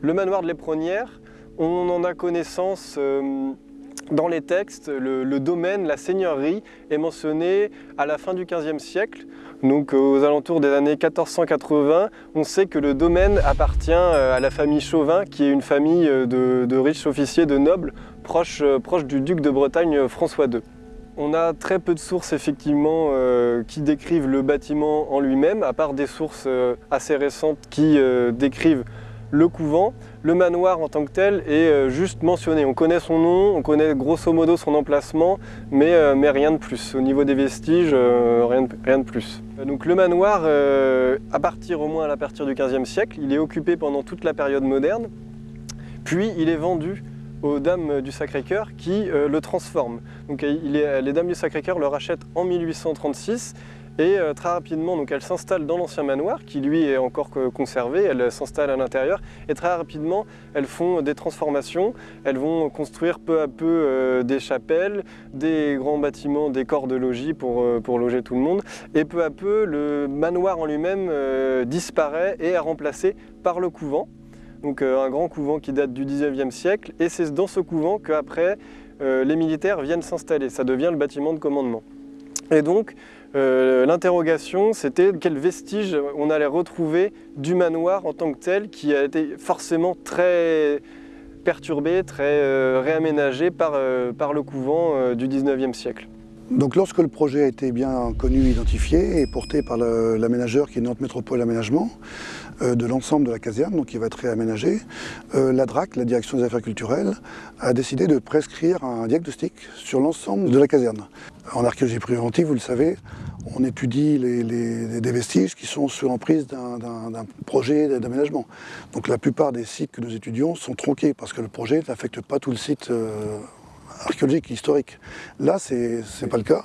Le manoir de l'Éperonnière, on en a connaissance euh, dans les textes. Le, domaine, la seigneurie est mentionné à la fin du XVe siècle. Donc aux alentours des années 1480, on sait que le domaine appartient euh, à la famille Chauvin, qui est une famille euh, de, riches officiers, de nobles, proche du duc de Bretagne François II. On a très peu de sources effectivement qui décrivent le bâtiment en lui-même, à part des sources assez récentes qui décrivent le couvent, le manoir en tant que tel est euh, juste mentionné. On connaît son nom, on connaît grosso modo son emplacement, mais, euh, rien de plus. Au niveau des vestiges, euh, rien, de, plus. Donc le manoir, à partir au moins à partir du 15e siècle, il est occupé pendant toute la période moderne, puis il est vendu aux Dames du Sacré-Cœur qui le transforment. Donc les Dames du Sacré-Cœur le rachètent en 1836 et euh, très rapidement, donc, elle s'installe dans l'ancien manoir, qui lui est encore conservé, elle s'installe à l'intérieur, et très rapidement, elles font des transformations, elles vont construire peu à peu euh, des chapelles, des grands bâtiments, des corps de logis pour, euh, pour loger tout le monde, et peu à peu, le manoir en lui-même disparaît et est remplacé par le couvent, donc un grand couvent qui date du 19e siècle, et c'est dans ce couvent qu'après, les militaires viennent s'installer, ça devient le bâtiment de commandement. Et donc, euh, l'interrogation, c'était quels vestiges on allait retrouver du manoir en tant que tel, qui a été forcément très perturbé, très euh, réaménagé par, euh, par, le couvent du 19e siècle. Donc lorsque le projet a été bien connu, identifié et porté par l'aménageur qui est Nantes Métropole Aménagement, de l'ensemble de la caserne, donc qui va être réaménagé, la DRAC, la Direction des Affaires Culturelles, a décidé de prescrire un diagnostic sur l'ensemble de la caserne. En archéologie préventive, vous le savez, on étudie les, des vestiges qui sont sous l'emprise d'un projet d'aménagement. Donc la plupart des sites que nous étudions sont tronqués parce que le projet n'affecte pas tout le site euh, archéologique, historique. Là, ce n'est pas le cas.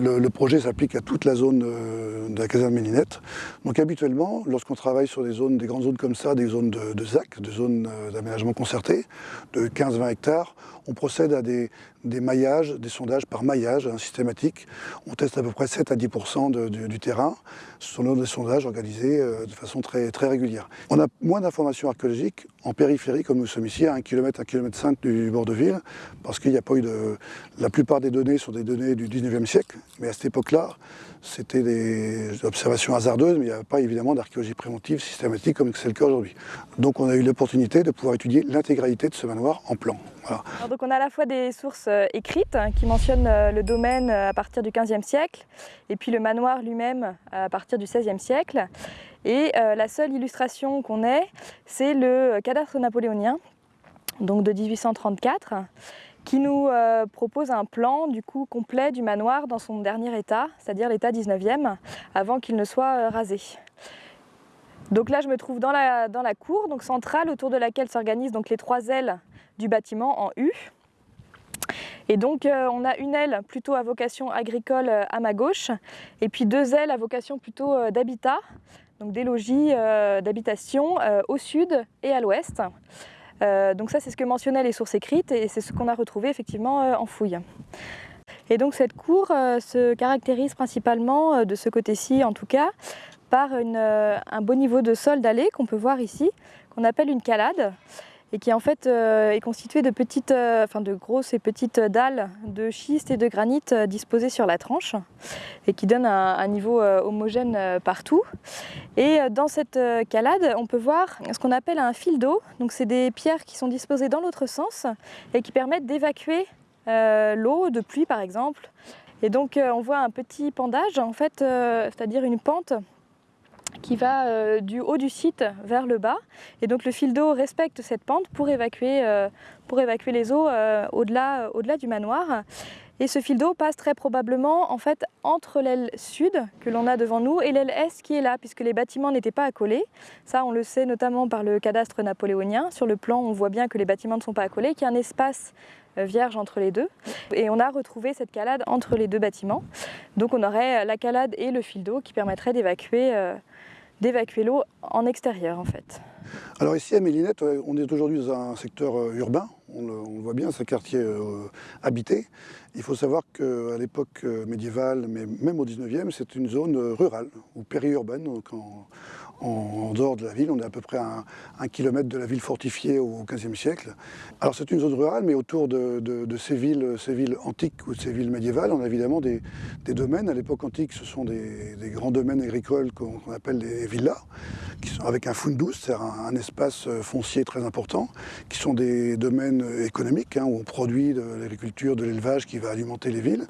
Le, projet s'applique à toute la zone euh, de la caserne Mélinette. Donc habituellement, lorsqu'on travaille sur des zones, des grandes zones comme ça, des zones de, ZAC, de zones euh, d'aménagement concerté, de 15-20 hectares, on procède à des, maillages, des sondages par maillage hein, systématique. On teste à peu près 7 à 10% du terrain. Ce sont des sondages organisés euh, de façon très, très régulière. On a moins d'informations archéologiques en périphérie, comme nous sommes ici, à 1 km, 1 km 5 du bord de ville, parce qu'il n'y a pas eu de... La plupart des données sont des données du 19e siècle, mais à cette époque-là, c'était des observations hasardeuses, mais il n'y avait pas évidemment d'archéologie préventive systématique comme c'est le cas aujourd'hui. Donc on a eu l'opportunité de pouvoir étudier l'intégralité de ce manoir en plan. donc on a à la fois des sources euh, écrites hein, qui mentionnent euh, le domaine euh, à partir du 15e siècle, et puis le manoir lui-même à partir du 16e siècle. Et la seule illustration qu'on ait, c'est le cadastre napoléonien, donc de 1834 qui nous euh, propose un plan du coup complet du manoir dans son dernier état, c'est-à-dire l'état 19e, avant qu'il ne soit euh, rasé. Donc là, je me trouve dans la, dans la cour donc centrale autour de laquelle s'organisent les trois ailes du bâtiment en U. Et donc euh, on a une aile plutôt à vocation agricole à ma gauche et puis deux ailes à vocation plutôt d'habitat, donc des logis d'habitation au sud et à l'ouest. Euh, donc ça, c'est ce que mentionnaient les sources écrites et c'est ce qu'on a retrouvé effectivement euh, en fouille. Et donc cette cour euh, se caractérise principalement, de ce côté-ci en tout cas, par un beau niveau de sol dallé qu'on peut voir ici, qu'on appelle une calade et qui en fait euh, est constitué de petites, euh, enfin de grosses et petites dalles de schiste et de granit euh, disposées sur la tranche et qui donnent un, niveau homogène partout. Et dans cette calade, on peut voir ce qu'on appelle un fil d'eau. Donc c'est des pierres qui sont disposées dans l'autre sens et qui permettent d'évacuer l'eau de pluie par exemple. Et donc on voit un petit pendage en fait, c'est-à-dire une pente qui va euh, du haut du site vers le bas. Et donc le fil d'eau respecte cette pente pour évacuer, euh, pour évacuer les eaux euh, au-delà au du manoir. Et ce fil d'eau passe très probablement en fait entre l'aile sud que l'on a devant nous et l'aile est qui est là, puisque les bâtiments n'étaient pas accolés. Ça, on le sait notamment par le cadastre napoléonien. Sur le plan, on voit bien que les bâtiments ne sont pas accolés, qu'il y a un espace vierge entre les deux. Et on a retrouvé cette calade entre les deux bâtiments. Donc on aurait la calade et le fil d'eau qui permettraient d'évacuer d'évacuer l'eau en extérieur en fait. Alors ici à Mélinette, euh, on est aujourd'hui dans un secteur euh, urbain, on le, voit bien, c'est un quartier euh, habité. Il faut savoir qu'à l'époque médiévale, mais même au 19e, c'est une zone rurale ou périurbaine, donc en, dehors de la ville. On est à peu près à un, kilomètre de la ville fortifiée au XVe siècle. Alors c'est une zone rurale, mais autour de, ces, villes, ces villes antiques ou ces villes médiévales, on a évidemment des, domaines. À l'époque antique, ce sont des, grands domaines agricoles qu'on appelle des villas, qui sont avec un fundus, c'est-à-dire un, espace foncier très important, qui sont des domaines économiques, hein, où on produit de l'agriculture, de l'élevage qui va alimenter les villes.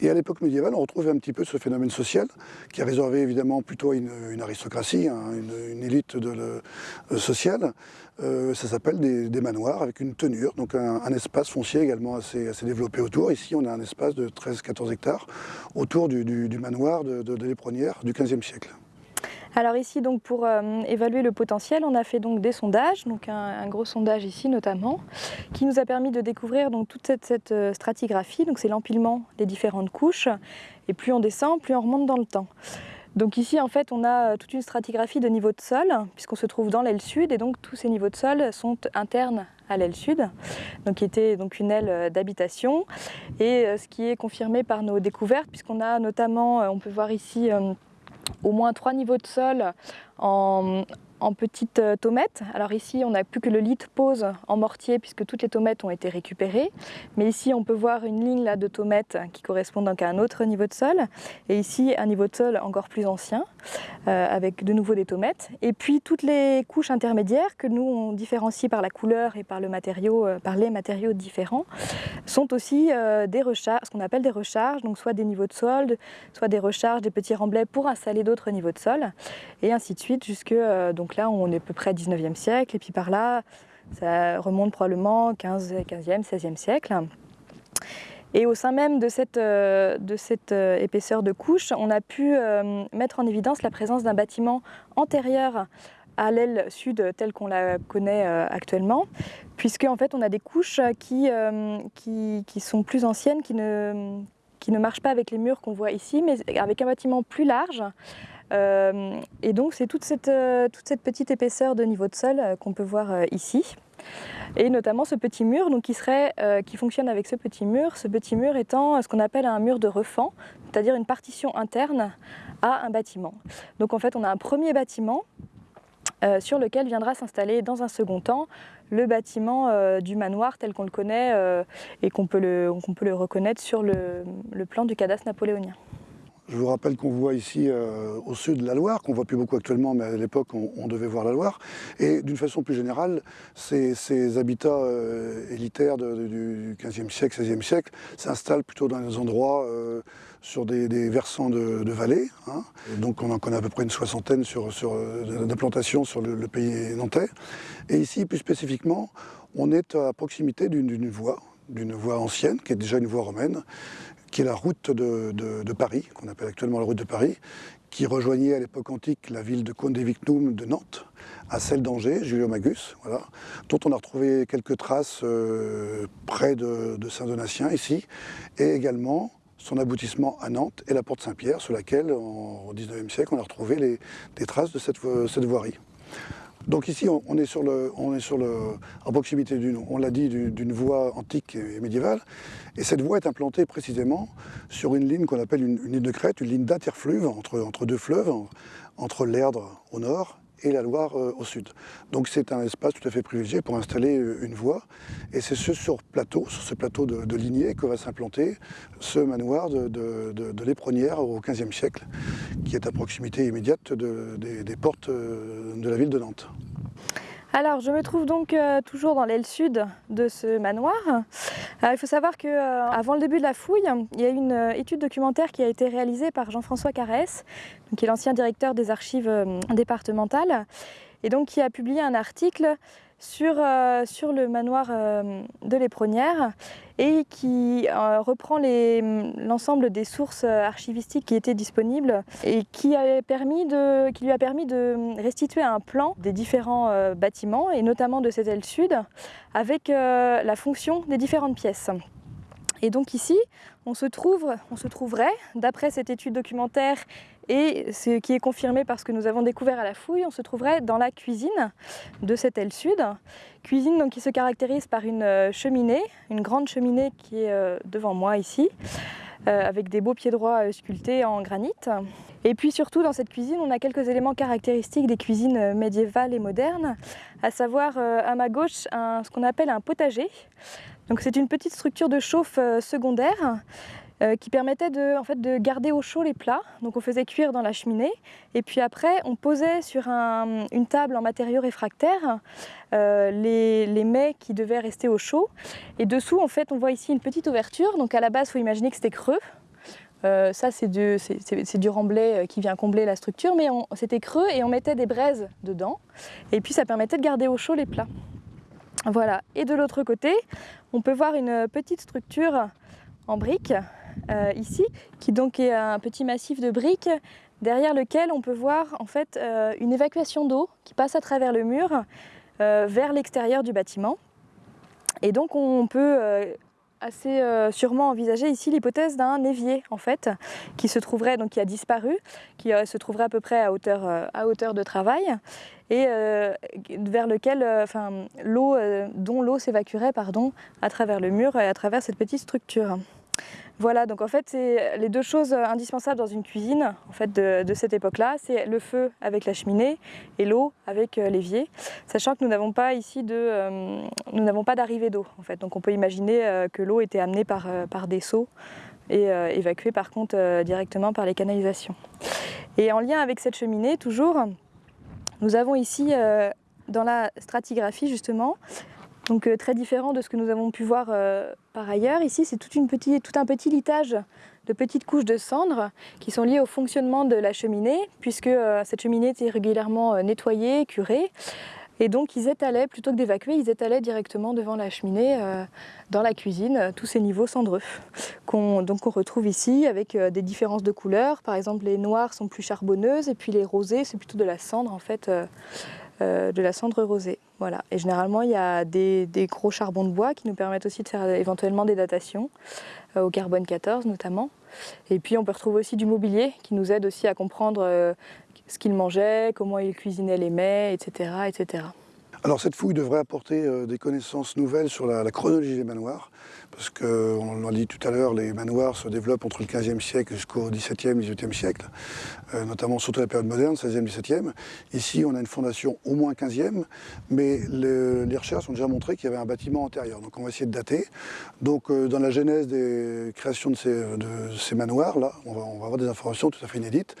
Et à l'époque médiévale, on retrouve un petit peu ce phénomène social, qui est réservé évidemment plutôt une, aristocratie, hein, une, élite euh, sociale. Euh, ça s'appelle des, manoirs avec une tenure, donc un, espace foncier également assez, développé autour. Ici, on a un espace de 13-14 hectares autour du, manoir de, de, l'Éperonnière du XVe siècle. Alors ici, donc, pour euh, évaluer le potentiel, on a fait donc des sondages, donc un, gros sondage ici notamment, qui nous a permis de découvrir donc, toute cette, euh, stratigraphie, donc c'est l'empilement des différentes couches, et plus on descend, plus on remonte dans le temps. Donc ici, en fait, on a euh, toute une stratigraphie de niveau de sol, puisqu'on se trouve dans l'aile sud, et donc tous ces niveaux de sol sont internes à l'aile sud, donc qui était donc une aile d'habitation, et ce qui est confirmé par nos découvertes, puisqu'on a notamment, on peut voir ici au moins trois niveaux de sol en, en petites euh, tomettes. Alors ici, on n'a plus que le lit pose en mortier puisque toutes les tomettes ont été récupérées. Mais ici, on peut voir une ligne là, de tomettes qui correspond donc à un autre niveau de sol. Et ici, un niveau de sol encore plus ancien, euh, avec de nouveau des tomettes. Et puis, toutes les couches intermédiaires que nous, on différencie par la couleur et par, le matériau, euh, par les matériaux différents, sont aussi des recharges, ce qu'on appelle des recharges, donc soit des niveaux de sol, soit des recharges, des petits remblais pour installer d'autres niveaux de sol, et ainsi de suite, jusque donc, donc là, on est à peu près 19e siècle, et puis par là, ça remonte probablement 15, 15e, 16e siècle. Et au sein même de cette, euh, euh, épaisseur de couche, on a pu euh, mettre en évidence la présence d'un bâtiment antérieur à l'aile sud telle qu'on la connaît actuellement, puisque en fait on a des couches qui, sont plus anciennes, qui ne, qui ne marchent pas avec les murs qu'on voit ici, mais avec un bâtiment plus large, euh, et donc c'est toute cette, euh, toute cette petite épaisseur de niveau de sol euh, qu'on peut voir ici. Et notamment ce petit mur donc qui, serait, qui fonctionne avec ce petit mur, ce petit mur étant ce qu'on appelle un mur de refend, c'est-à-dire une partition interne à un bâtiment. Donc en fait on a un premier bâtiment sur lequel viendra s'installer dans un second temps le bâtiment du manoir tel qu'on le connaît et qu'on peut, le, reconnaître sur le plan du cadastre napoléonien. Je vous rappelle qu'on voit ici euh, au sud la Loire, qu'on voit plus beaucoup actuellement, mais à l'époque on, devait voir la Loire. Et d'une façon plus générale, ces, habitats euh, élitaires du XVe siècle, XVIe siècle s'installent plutôt dans des endroits euh, sur des, versants de, vallées. Hein. Donc on en connaît à peu près une soixantaine sur, d'implantations sur le, pays nantais. Et ici, plus spécifiquement, on est à proximité d'une voie, d'une voie ancienne, qui est déjà une voie romaine, qui est la route de, Paris, qu'on appelle actuellement la route de Paris, qui rejoignait à l'époque antique la ville de Condé-Victum de Nantes, à celle d'Angers, Julio-Magus, voilà, dont on a retrouvé quelques traces euh, près de, Saint-Donatien, ici, et également son aboutissement à Nantes et la porte Saint-Pierre, sur laquelle, au XIXe siècle, on a retrouvé les, des traces de cette, cette voirie. Donc ici, on est sur le, en proximité d'une, on l'a dit, d'une voie antique et médiévale. Et cette voie est implantée précisément sur une ligne qu'on appelle une, ligne de crête, une ligne d'interfluve entre deux fleuves, entre l'Erdre au nord et la Loire euh, au sud. Donc c'est un espace tout à fait privilégié pour installer euh, une voie. Et c'est ce sur plateau, sur ce plateau de, lignée que va s'implanter ce manoir de, de, au XVe siècle, qui est à proximité immédiate des, portes euh, de la ville de Nantes. Alors, je me trouve donc toujours dans l'aile sud de ce manoir. il faut savoir qu'avant le début de la fouille, il y a eu une étude documentaire qui a été réalisée par Jean-François Carès, qui est l'ancien directeur des archives euh, départementales, et donc qui a publié un article sur, euh, sur le manoir euh, de l'Éperonnière et qui reprend l'ensemble des sources archivistiques qui étaient disponibles et qui, permis de, qui lui a permis de restituer un plan des différents bâtiments et notamment de cette aile sud avec la fonction des différentes pièces. Et donc ici, on se, trouve, on se trouverait, d'après cette étude documentaire et ce qui est confirmé parce que nous avons découvert à la fouille, on se trouverait dans la cuisine de cette aile sud. Cuisine donc, qui se caractérise par une euh, cheminée, une grande cheminée qui est euh, devant moi ici, euh, avec des beaux pieds droits sculptés en granit. Et puis surtout dans cette cuisine, on a quelques éléments caractéristiques des cuisines médiévales et modernes, à savoir à ma gauche ce qu'on appelle un potager. Donc c'est une petite structure de chauffe secondaire euh, qui permettait de, garder au chaud les plats. Donc on faisait cuire dans la cheminée et puis après on posait sur une table en matériaux réfractaires euh, les, les, mets qui devaient rester au chaud. Et dessous en fait on voit ici une petite ouverture. Donc à la base il faut imaginer que c'était creux. Euh, ça, c'est du, du, remblai qui vient combler la structure, mais c'était creux et on mettait des braises dedans. Et puis, ça permettait de garder au chaud les plats. Voilà. Et de l'autre côté, on peut voir une petite structure en briques euh, ici, qui donc est un petit massif de briques derrière lequel on peut voir en fait euh, une évacuation d'eau qui passe à travers le mur euh, vers l'extérieur du bâtiment. Et donc on peut assez sûrement envisager ici l'hypothèse d'un évier en fait qui se trouverait donc qui a disparu, qui se trouverait à peu près à hauteur, à hauteur de travail et vers lequel enfin l'eau dont l'eau s'évacuerait pardon à travers le mur et à travers cette petite structure. Voilà, donc en fait, c'est les deux choses indispensables dans une cuisine en fait, de, cette époque-là, c'est le feu avec la cheminée et l'eau avec euh, l'évier, sachant que nous n'avons pas ici de, euh, nous pas d'arrivée d'eau en fait. Donc on peut imaginer euh, que l'eau était amenée par des seaux et évacuée par contre directement par les canalisations. Et en lien avec cette cheminée, toujours, nous avons ici dans la stratigraphie justement donc euh, très différent de ce que nous avons pu voir euh, par ailleurs. Ici, c'est tout, un petit litage de petites couches de cendres qui sont liées au fonctionnement de la cheminée, puisque euh, cette cheminée était régulièrement nettoyée, curée. Et donc ils étalaient, plutôt que d'évacuer, ils étalaient directement devant la cheminée, dans la cuisine, tous ces niveaux cendreux. Qu'on retrouve ici avec des différences de couleurs. Par exemple, les noirs sont plus charbonneuses et puis les rosés, c'est plutôt de la cendre en fait, de la cendre rosée. Voilà. Et généralement, il y a des, gros charbons de bois qui nous permettent aussi de faire éventuellement des datations, euh, au carbone 14 notamment. Et puis, on peut retrouver aussi du mobilier qui nous aide aussi à comprendre euh, ce qu'ils mangeaient, comment ils cuisinaient les mets, etc. etc. Alors cette fouille devrait apporter euh, des connaissances nouvelles sur la, chronologie des manoirs, parce qu'on l'a dit tout à l'heure, les manoirs se développent entre le 15e siècle jusqu'au 17e, 18e siècle, euh, notamment surtout la période moderne, 16e, 17e. Ici, on a une fondation au moins 15e, mais les recherches ont déjà montré qu'il y avait un bâtiment antérieur, donc on va essayer de dater. Donc euh, dans la genèse des créations de ces, manoirs-là, on va, avoir des informations tout à fait inédites,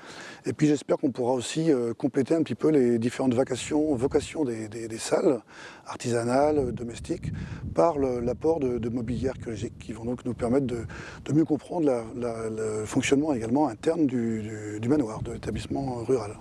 et puis j'espère qu'on pourra aussi compléter un petit peu les différentes vocations, des, salles artisanales, domestiques, par l'apport de, mobilier qui vont donc nous permettre de, mieux comprendre le fonctionnement également interne du manoir, de l'établissement rural.